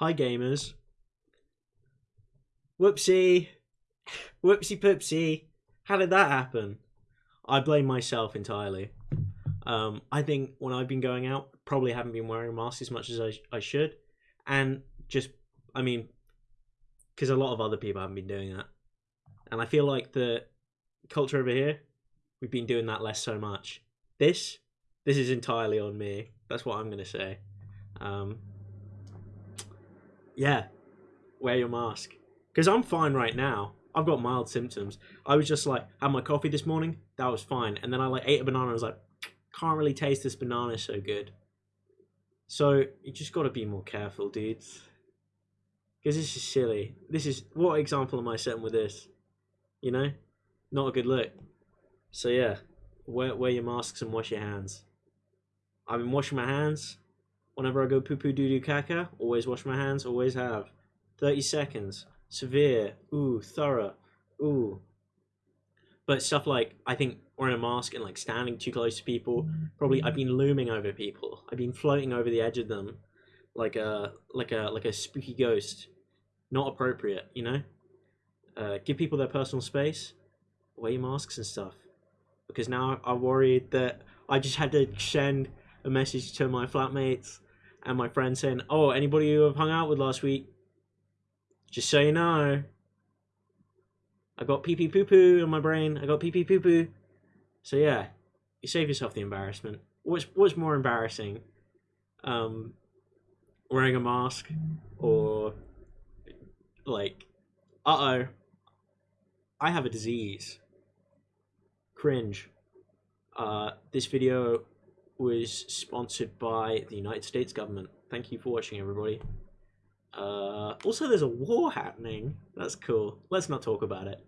Hi, gamers. Whoopsie. Whoopsie poopsie. How did that happen? I blame myself entirely. Um, I think when I've been going out, probably haven't been wearing a mask as much as I, I should. And just, I mean, because a lot of other people haven't been doing that. And I feel like the culture over here, we've been doing that less so much. This, this is entirely on me. That's what I'm going to say. Um, yeah, wear your mask. Because I'm fine right now. I've got mild symptoms. I was just like, had my coffee this morning, that was fine. And then I like ate a banana, I was like, can't really taste this banana so good. So you just got to be more careful, dudes. Because this is silly. This is what example am I setting with this? You know, not a good look. So yeah, wear wear your masks and wash your hands. I've been washing my hands whenever I go poo poo doo doo caca. Always wash my hands. Always have. Thirty seconds. Severe. Ooh, thorough. Ooh. But stuff like I think wearing a mask and like standing too close to people. Probably I've been looming over people. I've been floating over the edge of them, like a like a like a spooky ghost. Not appropriate, you know. Uh, give people their personal space. Wear masks and stuff. Because now I'm worried that I just had to send a message to my flatmates and my friends saying, "Oh, anybody you have hung out with last week, just so you know, I got pee pee poo poo in my brain. I got pee pee poo poo." So yeah, you save yourself the embarrassment. What's what's more embarrassing, um, wearing a mask or like, uh oh, I have a disease. Cringe. Uh, this video was sponsored by the United States government. Thank you for watching, everybody. Uh, also, there's a war happening. That's cool. Let's not talk about it.